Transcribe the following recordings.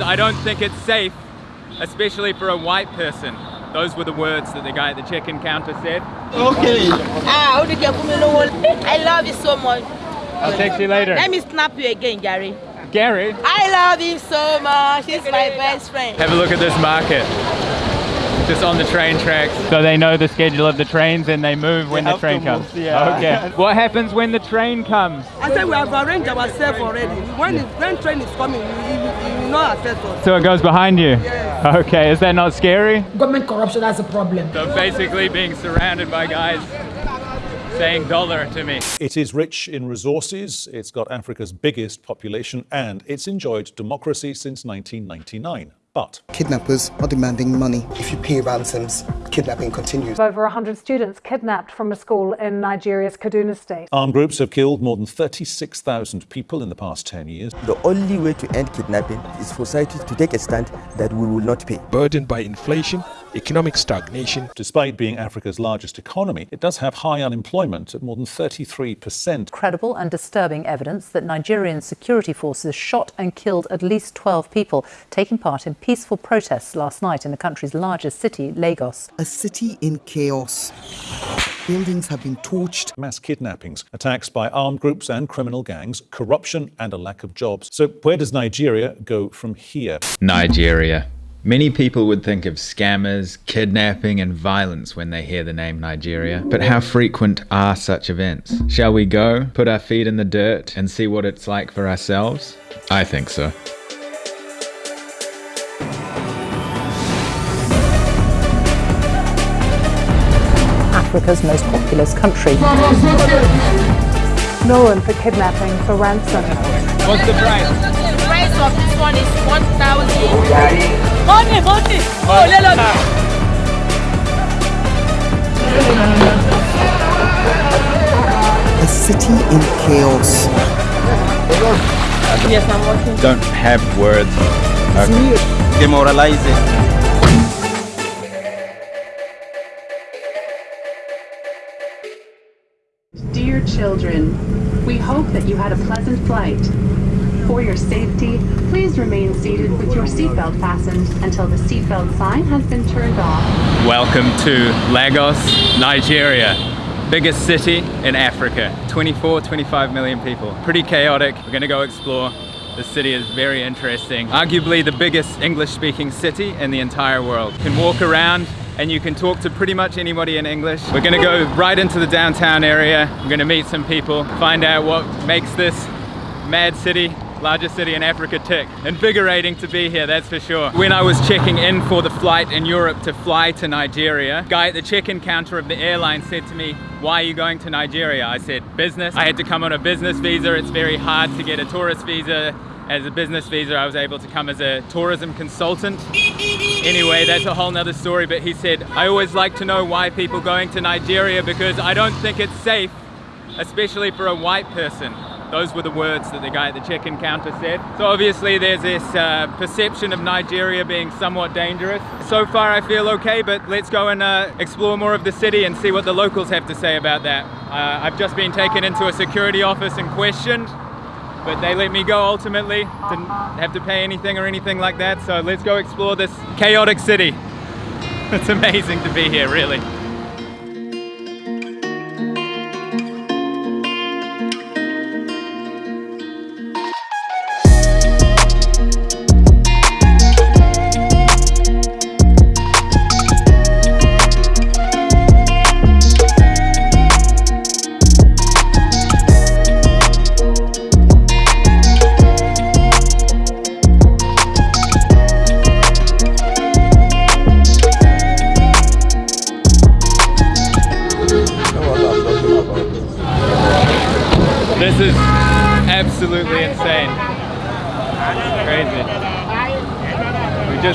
I don't think it's safe, especially for a white person. Those were the words that the guy at the check-in counter said. Okay. Ah, I love you so much. I'll text you later. Let me snap you again, Gary. Gary, I love him so much. He's my best friend. have a look at this market. Just on the train tracks. So they know the schedule of the trains and they move when the train comes. move, yeah. Okay. What happens when the train comes? I said we have arranged ourselves already. When the when train is coming, you, you, you will not affect us. So it goes behind you? Okay, is that not scary? Government corruption, that's a problem. So basically being surrounded by guys saying dollar to me. It is rich in resources, it's got Africa's biggest population, and it's enjoyed democracy since 1999. But Kidnappers are demanding money. If you pay ransoms, kidnapping continues. Over 100 students kidnapped from a school in Nigeria's Kaduna state. armed groups have killed more than 36,000 people in the past 10 years. The only way to end kidnapping is for society to take a stand that we will not pay. burdened by inflation, economic stagnation, Despite being Africa's largest economy, it does have high unemployment at more than 33%. credible and disturbing evidence that Nigerian security forces shot and killed at least 12 people taking part in peaceful protests last night in the country's largest city, Lagos. A city in chaos. Buildings have been torched. Mass kidnappings, attacks by armed groups and criminal gangs, corruption, and a lack of jobs. So, where does Nigeria go from here? Nigeria. Many people would think of scammers, kidnapping, and violence when they hear the name Nigeria. But how frequent are such events? Shall we go, put our feet in the dirt, and see what it's like for ourselves? I think so. Africa's most populous country. Known for kidnapping for ransom. What's the price? The price of this one is 1,000. Money, money. Oh, let us. A city in chaos. Yes, I'm watching. Don't have words. Demoralizing. Dear children, we hope that you had a pleasant flight. For your safety, please remain seated with your seatbelt fastened until the seatbelt sign has been turned off. Welcome to Lagos, Nigeria. Biggest city in Africa. 24, 25 million people. Pretty chaotic. We're gonna go explore. The city is very interesting. Arguably the biggest English speaking city in the entire world. You can walk around and you can talk to pretty much anybody in English. We're gonna go right into the downtown area. We're gonna meet some people, find out what makes this mad city largest city in Africa tick. Invigorating to be here, that's for sure. When I was checking in for the flight in Europe to fly to Nigeria, guy at the check-in counter of the airline said to me, why are you going to Nigeria? I said, business. I had to come on a business visa. It's very hard to get a tourist visa. As a business visa, I was able to come as a tourism consultant. Anyway, that's a whole nother story, but he said, I always like to know why people going to Nigeria because I don't think it's safe, especially for a white person. Those were the words that the guy at the check-in counter said. So obviously there's this uh, perception of Nigeria being somewhat dangerous. So far I feel okay, but let's go and uh, explore more of the city and see what the locals have to say about that. Uh, I've just been taken into a security office and questioned, but they let me go ultimately. Didn't have to pay anything or anything like that. So let's go explore this chaotic city. It's amazing to be here, really.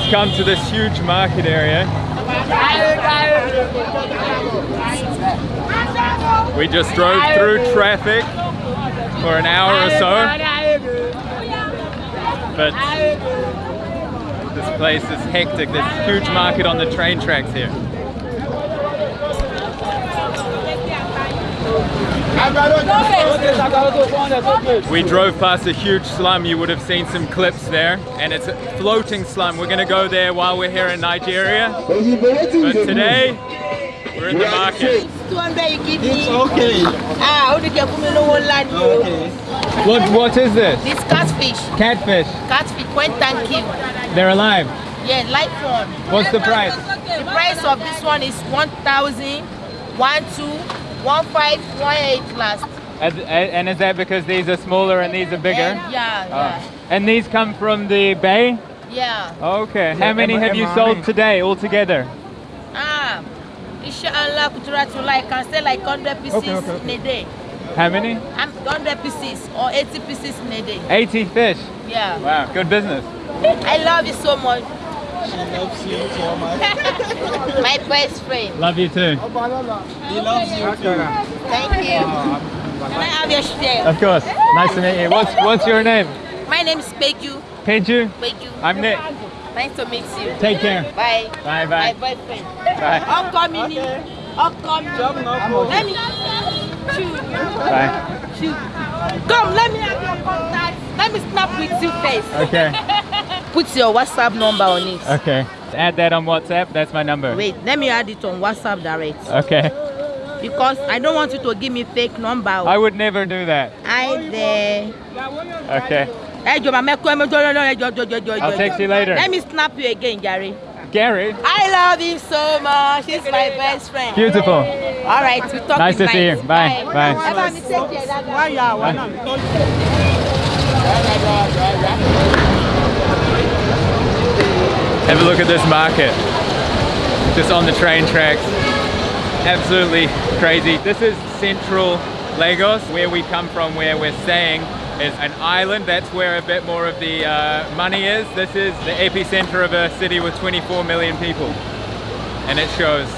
Just come to this huge market area. We just drove through traffic for an hour or so. But this place is hectic. There's huge market on the train tracks here. We drove past a huge slum. You would have seen some clips there, and it's a floating slum. We're gonna go there while we're here in Nigeria. But today, we're in the market. It's okay. Ah, only can come in one. What what is this? This catfish. Catfish. Catfish, when thank you. They're alive. Yeah, light one. What's the price? The price of this one is 1,000, 1, 2, 1, 5, 1, 8 last. And, and is that because these are smaller and these are bigger? And yeah, yeah. And these come from the bay? Yeah. Okay. How many have you sold today altogether? Ah, inshallah, kutura to like can sell like 100 pieces Okay, okay, okay. in a day. How many? I'm 100 pieces or 80 pieces in a day. 80 fish. Yeah. Wow, good business. I love you so much. She loves you so much. My best friend. Love you too. He loves you too. Thank you. Can I have your share? Of course. Nice to meet you. What's what's your name? My name is Peju. Peju? Peju. I'm Nick. Nice to meet you. Take care. Bye. Bye bye. My boyfriend. Bye. I'll come in. I'll come. Let me. Shoot. Bye. Shoot. Come, let me have your contact. Let me snap with you face. Okay. Put your WhatsApp number on it. Okay. Add that on WhatsApp. That's my number. Wait, let me add it on WhatsApp direct. Okay. Because I don't want you to give me fake number. I would never do that. I there. Okay. I'll text you later. Let me snap you again, Gary. Gary. I love him so much. He's my best friend. Beautiful. All right, we talk Nice to tonight. see you. Bye. Bye. Ẹ bá mi take care dáadáa. Bye. Have a look at this market. Just on the train tracks. Absolutely crazy. This is central Lagos, where we come from, where we're staying is an island. That's where a bit more of the uh, money is. This is the epicenter of a city with 24 million people. And it shows.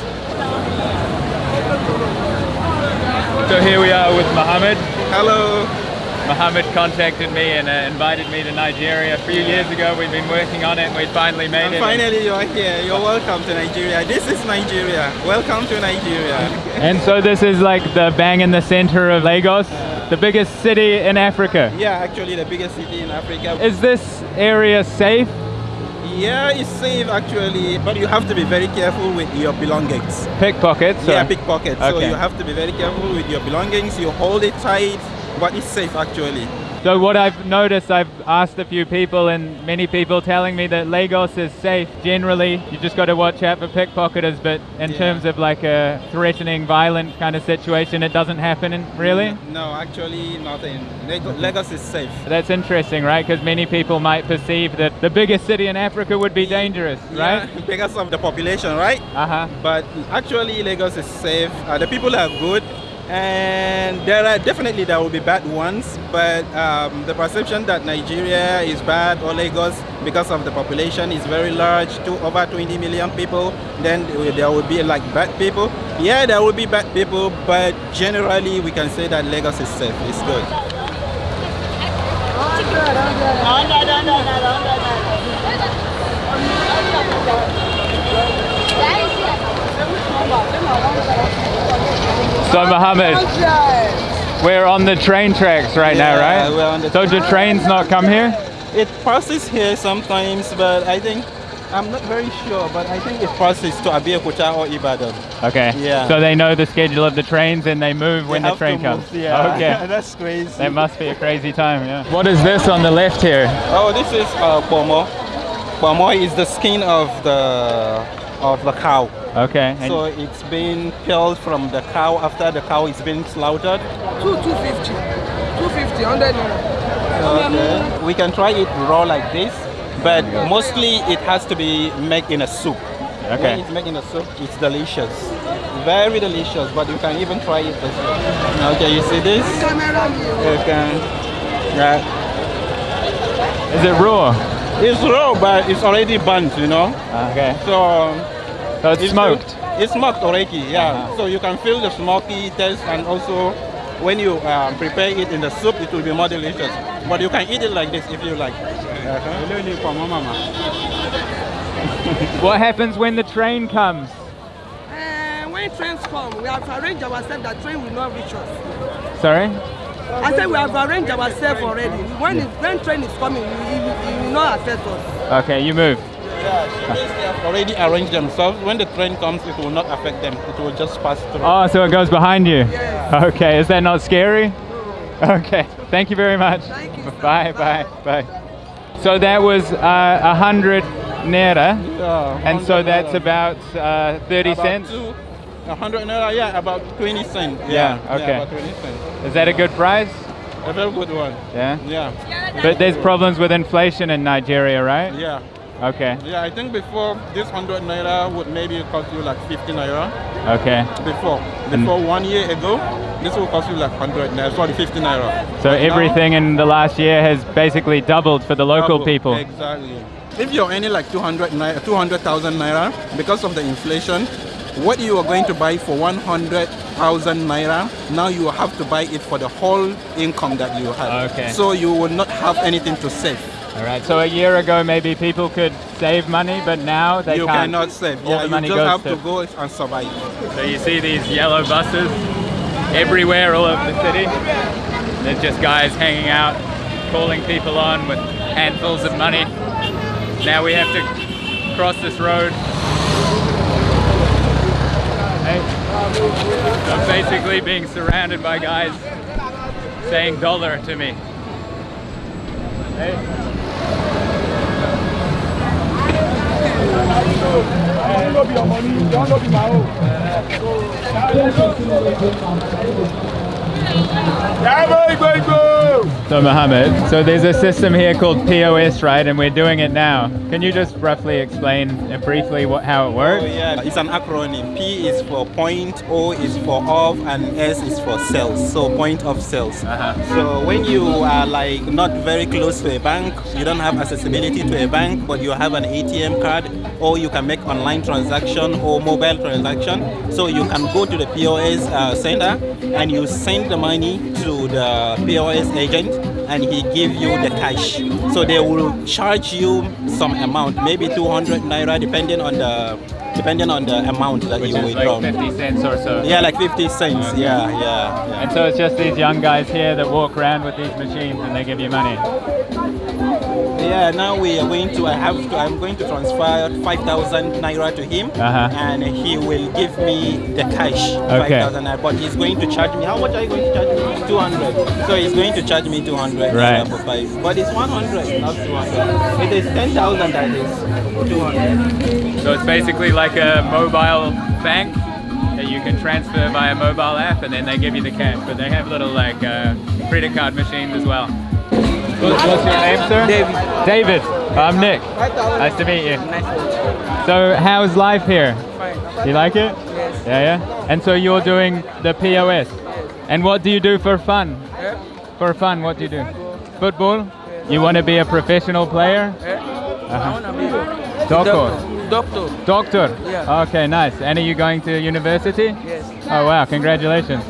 So here we are with Mohammed. Hello. Mohammed contacted me and uh, invited me to Nigeria a few years ago. We've been working on it and we finally made And it. finally you are here. You're welcome to Nigeria. This is Nigeria. Welcome to Nigeria. And so this is like the bang in the center of Lagos, the biggest city in Africa. Yeah, actually the biggest city in Africa. Is this area safe? Yeah, it's safe actually, but you have to be very careful with your belongings. Pickpockets? Yeah, pickpockets. So you have to be very careful with your belongings. You hold it tight, but it's safe actually. So what I've noticed, I've asked a few people and many people telling me that Lagos is safe generally. You just got to watch out for pickpocketers, but in terms of like a threatening, violent kind of situation, it doesn't happen really? No, actually nothing. Lag- Lagos is safe. That's interesting, right? Because many people might perceive that the biggest city in Africa would be dangerous, right? Because of the population, right? Uh-huh. But actually, Lagos is safe. Uh, the people are good, and there are definitely there will be bad ones. But um, the perception that Nigeria is bad or Lagos because of the population is very large, to over 20 million people. Then there will be like bad people. Yeah, there will be bad people, but generally we can say that Lagos is safe. It's good. So Mohammed, we're on the train tracks right now, Yeah, right? we're on the so do trains not come here? It passes here sometimes, but I think I'm not very sure. But I think it passes to Abeokuta or Ibadan. Okay. Yeah. So they know the schedule of the trains and they move when They the train comes. move, Yeah, Okay. that's crazy. That must be a crazy time, yeah. What is this on the left here? Oh, this is uh, pomo. Pomo is the skin of the of the cow. Okay. and- So it's been peeled from the cow after the cow is been slaughtered. Two, 250. 250, 100. Okay. We can try it raw like this, but mostly it has to be made in a soup. Okay. When it's made in a soup, it's delicious. Very delicious, but you can even try it this way. Okay, you see this? You can. Yeah. Is it raw? It's raw, but it's already burnt, you know? Okay. So, so it's smoked? It's smoked already, yeah. So you can feel the smoky taste and also when you um, prepare it in the soup, it will be more delicious. But you can eat it like this if you like. What happens when the train comes? Uh, when when trains come, we have arranged ourselves that train will not reach us. Sorry? I said we have arranged ourselves already. When, it, when train is coming, it, it, it will not affect us. Okay, you move. Yeah, they have already arranged themselves. When the train comes, it will not affect them. It will just pass through. Oh, so it goes behind you? Okay, is that not scary? Okay, thank you very much. Bye, bye, bye. So that was uh, a hundred naira, Yeah, and so that's naira. about uh, 30 About cents? two- A hundred naira, yeah, about 20 cents. Yeah, Yeah, okay. about 20 cents. Is that a good price? A very good one. Yeah? Yeah. But there's problems with inflation in Nigeria, right? Yeah. Okay, Yeah, I think before this 100 naira would maybe cost you like 50 naira. okay. Before, mm. before one year ago, this will cost you like 100 naira, sorry, 50 naira. So But now- everything in the last year has basically doubled for the local Double, people. Exactly. If you're earning like 200 naira, 200,000 naira because of the inflation, what you are going to buy for 100,000 naira, now you have to buy it for the whole income that you have. Okay. So you will not have anything to save. All right. So a year ago, maybe people could save money, but now they you can't. cannot save. All Yeah, the you money just goes have to- to go and survive. So you see these yellow buses everywhere, all over the city. There's just guys hanging out, calling people on with handfuls of money. Now we have to cross this road. Hey. I'm basically being surrounded by guys saying dollar to me. Hey. Thank you. So Mohammed, so there's a system here called POS, right? And we're doing it now. Can you just roughly explain uh, briefly what, how it works? Oh, yeah, it's an acronym. P is for point, O is for of, and S is for sales. So point of sales. So when you are like not very close to a bank, you don't have accessibility to a bank, but you have an ATM card, or you can make online transaction or mobile transaction. So you can go to the POS uh, center and you send the money to the POS agent and he give you the cash. So they will charge you some amount, maybe 200 naira, depending on the depending on the amount that Which you withdraw. like 50 cents or so. Yeah, like 50 cents. Yeah, yeah, yeah. And so it's just these young guys here that walk around with these machines and they give you money. Yeah, now we are going to. I have to. I'm going to transfer 5,000 naira to him, Uh-huh. and he will give me the cash. Okay. 5,000 naira. But he's going to charge me. How much are you going to charge me? 200. So he's going to charge me 200 Right. for five. But it's 100, not 200. It is 10,000 that is 200. So it's basically like a mobile bank that you can transfer via mobile app and then they give you the cash. But they have little like uh, credit card machines as well. What's, your name, sir? David. David. I'm Nick. Nice to meet you. So how's life here? You like it? Yes. Yeah, yeah. And so you're doing the POS. And what do you do for fun? For fun, what do you do? Football? You want to be a professional player? Uh-huh. Doctor. Doctor. Doctor? Yeah. Okay, nice. And are you going to university? Yes. Oh wow, congratulations.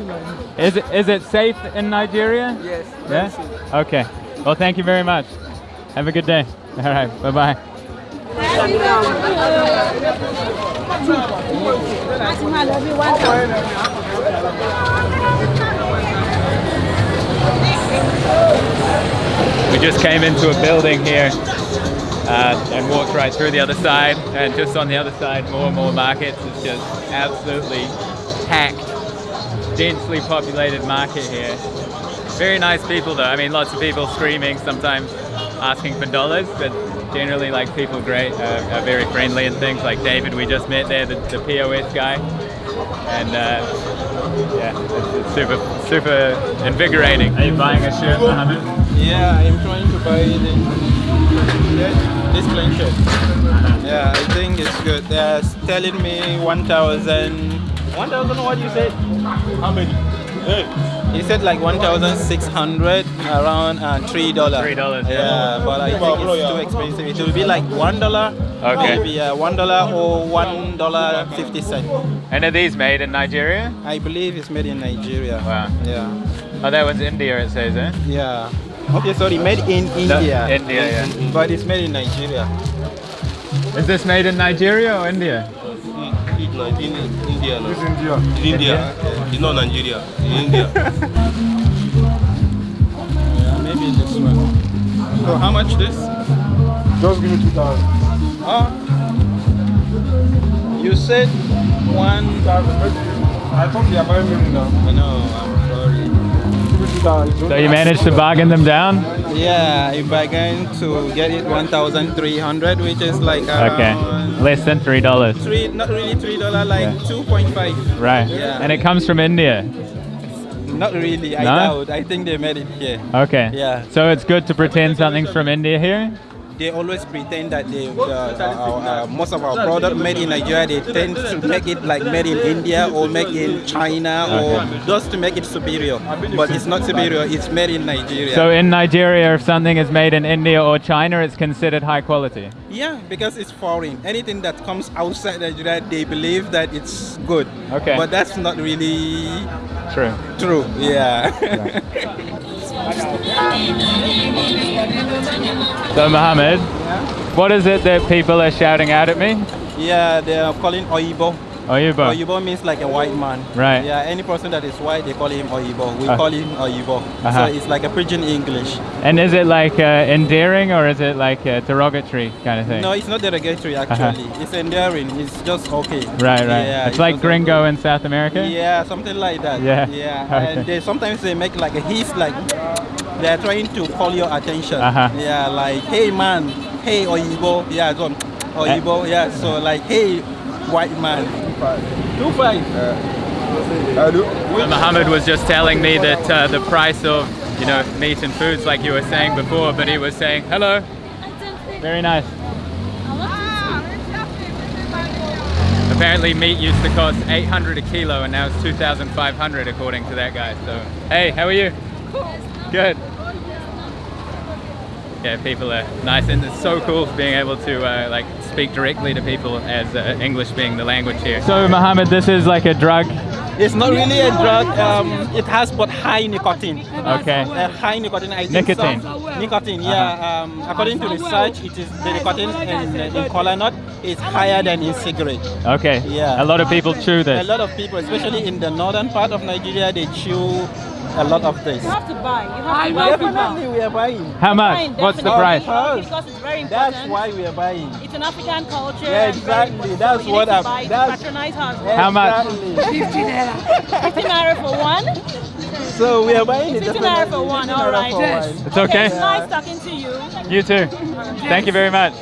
Is it, is it safe in Nigeria? Yes. Yeah? Okay. Well, thank you very much. Have a good day. All right, bye-bye. We just came into a building here uh, and walked right through the other side. And just on the other side, more and more markets. It's just absolutely packed, densely populated market here. Very nice people though. I mean, lots of people screaming, sometimes asking for dollars, but generally like people great, uh, are very friendly and things. Like David we just met there, the, the POS guy. And uh, yeah, it's, it's super, super invigorating. Are you buying a shirt, Mohammed? Yeah, I'm trying to buy the this plain shirt. Yeah, I think it's good. They're telling me 1,000. 1,000 what you said? How many? He said like 1,600 around uh, $3. $3, yeah. but I think it's too expensive. It will be like $1. Okay. Maybe uh, $1 or $1.50. And are these made in Nigeria? I believe it's made in Nigeria. Wow. Yeah. Oh, that one's India, it says, eh? Yeah. Okay, sorry, made in No, India. India, yeah. But it's made in Nigeria. Is this made in Nigeria or India? Now. It's in India now. It's India. It's India. It's not Nigeria. It's India. Yeah, maybe this one. So how much this? Just give me 2000. Oh. Ah. You said one. I thought you are buying many now. I know, I'm sorry. So you managed to bargain them down? Yeah, if I going to get it 1,300, which is like Okay. Less than three dollars. three, not really three dollar, like Yeah. 2.5. Right. Yeah. And it comes from India. Not really. I No? doubt. I think they made it here. Okay. Yeah. So it's good to pretend something's from India here? They always pretend that they, the, uh, uh, most of our product made in Nigeria, they tend to make it like made in India or made in China or just to make it superior. But it's not superior. It's made in Nigeria. So in Nigeria, if something is made in India or China, it's considered high quality. Yeah, because it's foreign. Anything that comes outside Nigeria, they believe that it's good. Okay. But that's not really True. true. Yeah. So Mohammed, what is it that people are shouting out at me? yeah, they are calling Oyibo. Oyibo. Oyibo means like a white man. Right. Yeah, any person that is white, they call him Oyibo. We Uh. call him Oyibo. Uh-huh. So it's like a pidgin English. And is it like uh, endearing or is it like a derogatory kind of thing? No, it's not derogatory Uh-huh. actually. It's endearing. It's just okay. Right, right. Yeah, it's like just gringo in South America? Yeah, something like that. Yeah. Yeah. Okay. And they sometimes they make like a hiss like they are trying to call your attention. Uh-huh. Yeah, like hey man, hey Oyibo. Yeah, so Oyibo. Eh. Yeah, so like hey white man. Two five. So Mohammed was just telling me that uh, the price of, you know, meat and foods like you were saying before, but he was saying, hello. Very nice. Apparently meat used to cost 800 a kilo and now it's 2,500 according to that guy. So, hey, how are you? Good. Yeah, people are nice and it's so cool being able to uh, like speak directly to people as uh, English being the language here. So Mohammed, this is like a drug? It's not really a drug. Um, it has but high nicotine. Okay. Uh, high nicotine. I Nicotine. some- nicotine. Yeah. Um, according to research, it is the nicotine in, in cola nut is higher than in cigarette. Okay. Yeah. A lot of people chew this. A lot of people, especially in the northern part of Nigeria, they chew a lot of this. You have to buy. You have to buy Definitely, we are buying. How much? Fine, What's the price? Because it's very important. That's why we are buying. It's an African culture. Yeah, exactly. That's so what I'm- buy to that's- patronize us. How much? Exactly. 50 naira. 50 naira for one. So we are buying it. 50 naira for one. 50 All naira for one. It's okay. It's nice talking to you. You too. Thank you very much.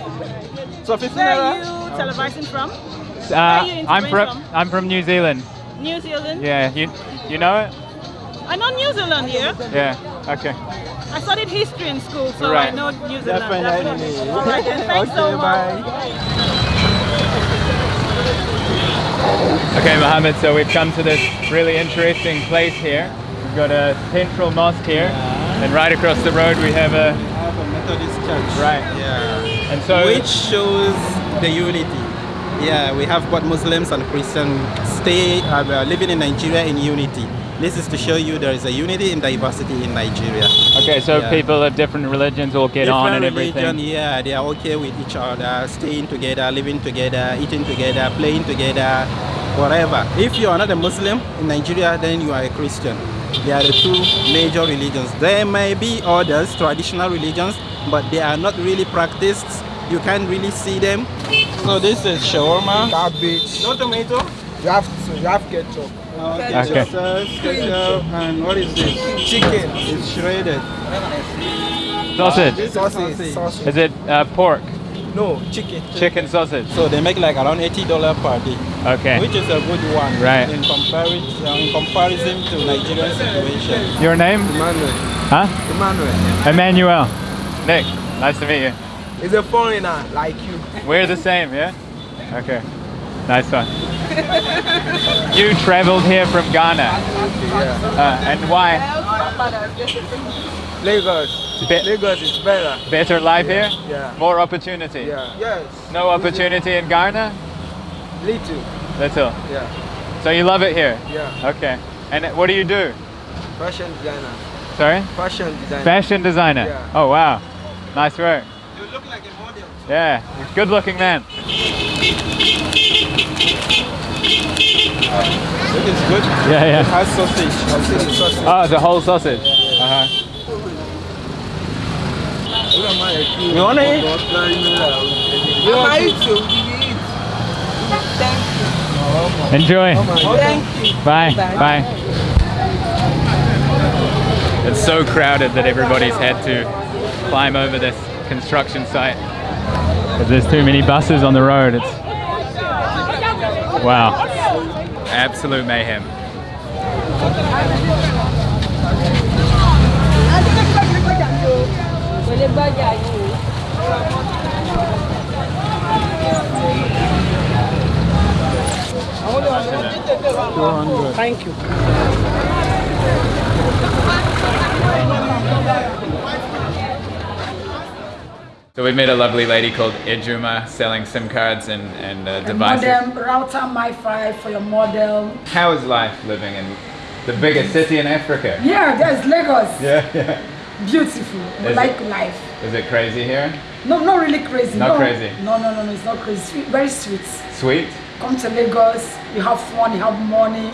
So 50 Where are you televising from? Uh, are you I'm from interviewing I'm from New Zealand. New Zealand. Yeah, you you know it? I know New Zealand here. Yeah. Okay. I studied history in school, so Right. I know New Zealand. Definitely. All right, then. Thanks so Okay, much. bye. Okay, Mohammed. So we've come to this really interesting place here. We've got a central mosque here, and right across the road we have a We have a Methodist church. Right. Yeah. And so- which shows the unity. Yeah, we have both Muslims and Christians stay uh, living in Nigeria in unity. This is to show you there is a unity in diversity in Nigeria. Okay, so Yeah. people of different religions all get on and Different everything. religion, yeah, they are okay with each other, staying together, living together, eating together, playing together, whatever. If you are not a Muslim in Nigeria, then you are a Christian. They are the two major religions. There may be others, traditional religions, but they are not really practiced. You can't really see them. So this is shawarma. Cabbage. No tomato. You have to, you have ketchup. Okay. Okay. Ketchup, and what is this? Chicken. It's shredded. Sausage. This is Sausage. sausage. Sausage. Is it uh, pork? No, chicken. Chicken sausage. So they make like around eighty dollar per day. Okay. which is a good one Right. in comparison in comparison to Nigerian situation. Your name? Emmanuel. Huh? Emmanuel. Emmanuel. Nick. Nice to meet you. He's a foreigner like you. We're the same, yeah? Okay. Nice one. you traveled here from Ghana. Yeah. Uh, and why? Lagos. Be- Lagos is better. Better life here? Yeah. More opportunity? Yeah. Yes. No opportunity in Ghana? Little. Little. Yeah. So you love it here? Yeah. Okay. And what do you do? Fashion designer. Sorry? Fashion designer. Fashion designer? Yeah. Oh wow. Nice work. You look like a model. Yeah. Good looking man. It is good. Yeah, yeah. It has sausage. I'll say the sausage. Oh, the whole sausage. Uh-huh. You wanna eat? You want to eat? Enjoy. Thank you. Bye. Bye. Bye. It's so crowded that everybody's had to climb over this construction site. 'Cause There's too many buses on the road. It's wow. Absolute mayhem. Thank you. So we met a lovely lady called Ejuma selling SIM cards and, and uh, devices. modem, router, MiFi for your model. How is life living in the biggest city in Africa? Yeah, there's Lagos. Yeah, yeah. Beautiful. We Is like it- life. Is it crazy here? No, not really crazy. Not no. crazy? No, no, no, no, it's not crazy. Sweet, very sweet. Sweet? Come to Lagos, you have fun, you have money,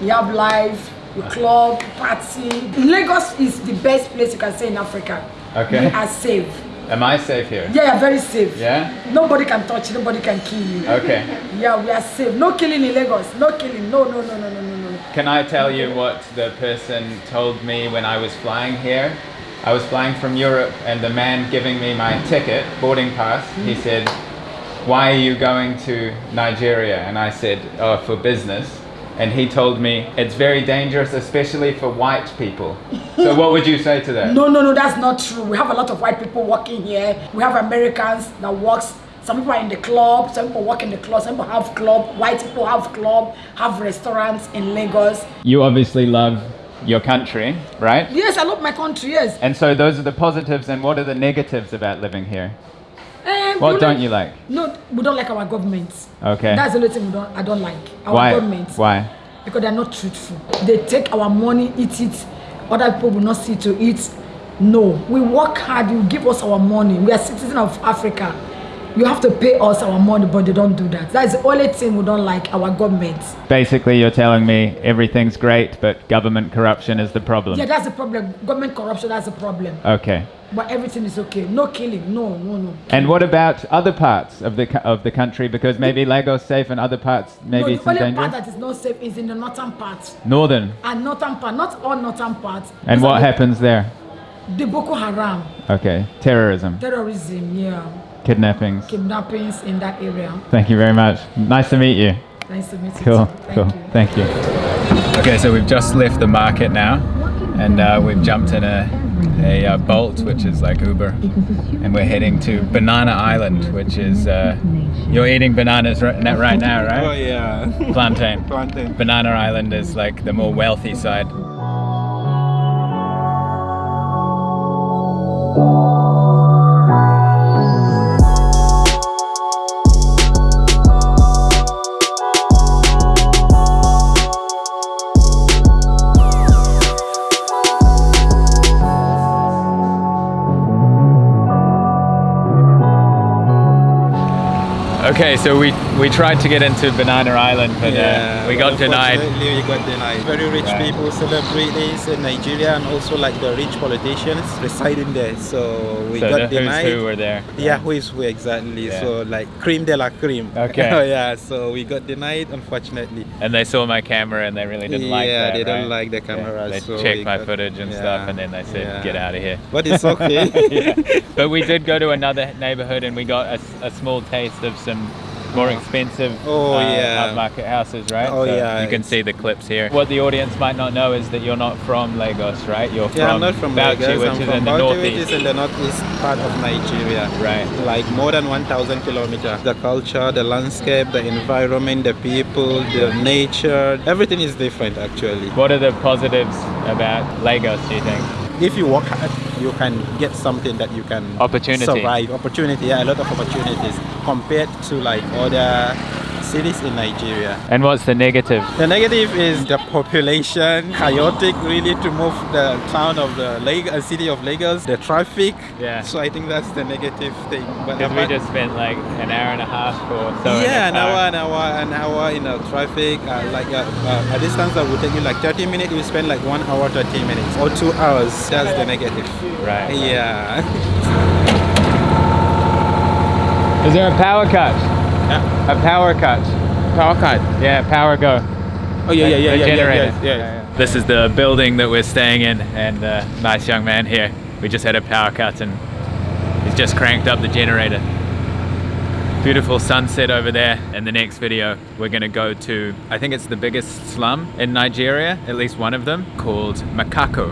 you have life, you club, party. Lagos is the best place you can stay in Africa. Okay. You are safe. Am I safe here? Yeah, very safe. Yeah? Nobody can touch you, nobody can kill you. Okay. Yeah, we are safe. No killing in Lagos. No killing. No, no, no, no, no, no, no. Can I tell you what the person told me when I was flying here? I was flying from Europe and the man giving me my ticket, boarding pass, he hmm? said, why are you going to Nigeria? And I said, oh, for business. And he told me, it's very dangerous, especially for white people. So what would you say to that? No, no, no, that's not true. We have a lot of white people working here. We have Americans that works. Some people are in the club. Some people work in the club. Some people have club. White people have club. Have restaurants in Lagos. You obviously love your country, right? Yes, I love my country. Yes. And so those are the positives, and what are the negatives about living here? What don't you like? No, we don't like our government. Okay. That's the only thing we don't. I don't like our Why? government Why? because they're not truthful. They take our money, eat it. Other people will not see to eat. No, we work hard. You give us our money. We are citizens of Africa. You have to pay us our money, but they don't do that. That's the only thing we don't like. Our government. Basically, you're telling me everything's great, but government corruption is the problem. Yeah, that's the problem. Government corruption. That's the problem. Okay. But everything is okay. No killing. No, no, no. And what about other parts of the of the country? Because maybe Lagos safe and other parts maybe no, the only dangerous. part that is not safe is in the northern part. Northern. And northern part, not all northern parts. And what happens there? The Boko Haram, Okay. Terrorism, terrorism, yeah, kidnappings. kidnappings in that area. Thank you very much. Nice to meet you. Nice to meet you. Cool. Thank cool. you. Thank you. Okay, so we've just left the market now, and uh, we've jumped in a, a uh, Bolt, which is like Uber, and we're heading to Banana Island, which is uh, you're eating bananas right, right now, right? Oh yeah. Plantain. Plantain. Banana Island is like the more wealthy side. Okay, so we we tried to get into Banana Island, but uh, we got denied. We got denied. Very rich Right. people celebrate this in Nigeria, and also like the rich politicians residing there. So we So got the who's denied. who were there. Yeah, who is who exactly? Yeah. So like cream de la cream. Okay. oh yeah. So we got denied, unfortunately. And they saw my camera and they really didn't like that. Yeah, they don't like the camera, They so checked my got- footage and yeah, stuff, and then they said, yeah. "Get out of here." But it's okay. Yeah. But we did go to another neighborhood, and we got a small taste of some more expensive Oh, uh, yeah. upmarket houses, right? Oh, So yeah, You can see the clips here. What the audience might not know is that you're not from Lagos, right? You're Yeah, from I'm not from Bauchi, Lagos. which I'm is from in the Bauchi, which northeast. is in the northeast part of Nigeria. Right. Like more than 1,000 kilometers. The culture, the landscape, the environment, the people, the nature, everything is different actually. What are the positives about Lagos, do you think? If you work hard, you can get something that you can Opportunity. survive. Opportunity, yeah, a lot of opportunities compared to like other cities in Nigeria. And what's the negative? The negative is the population, chaotic really to move the town of the Lag- uh, city of Lagos, the traffic. Yeah. So I think that's the negative thing. But Because we just spent like an hour and a half or so. yeah, an hour, an hour, an hour in the traffic. Uh, like uh, uh, a distance that would take you like 30 minutes, you spend like one hour, 30 minutes, or two hours. That's the negative. Right. Yeah. Is there a power cut? A power cut. Power cut. Yeah, power go. Oh yeah, yeah, The- yeah, the yeah, yeah, generator. yeah, yeah. This is the building that we're staying in, and a nice young man here. We just had a power cut, and he's just cranked up the generator. Beautiful sunset over there. In the next video, we're gonna go to, I think it's the biggest slum in Nigeria, at least one of them, called Makoko.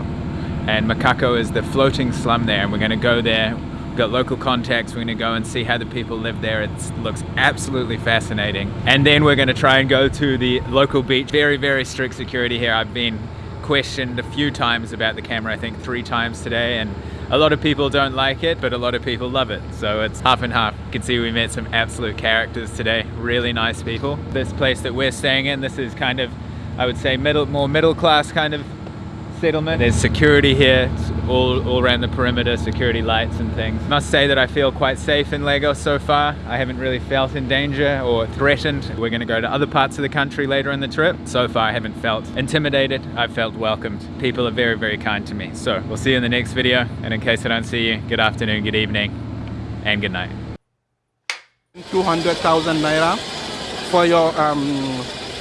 And Makoko is the floating slum there, and we're gonna go there. We've got local contacts, we're gonna go and see how the people live there. It looks absolutely fascinating. And then we're gonna try and go to the local beach. Very, very strict security here. I've been questioned a few times about the camera, I think three times today, and a lot of people don't like it, but a lot of people love it. So it's half and half. You can see we met some absolute characters today, really nice people. This place that we're staying in, this is kind of, I would say, middle, more middle class kind of settlement. There's security here, it's all, all around the perimeter, security lights and things. Must say that I feel quite safe in Lagos so far. I haven't really felt in danger or threatened. We're gonna go to other parts of the country later in the trip. So far I haven't felt intimidated, I've felt welcomed. People are very, very kind to me. So we'll see you in the next video. And in case I don't see you, good afternoon, good evening, and good night. 200,000 naira for your um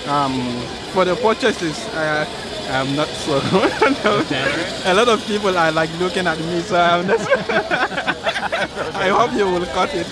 um for the purchases. Uh, I'm not so. a lot of people are like looking at me, so I'm not. I hope you will cut it.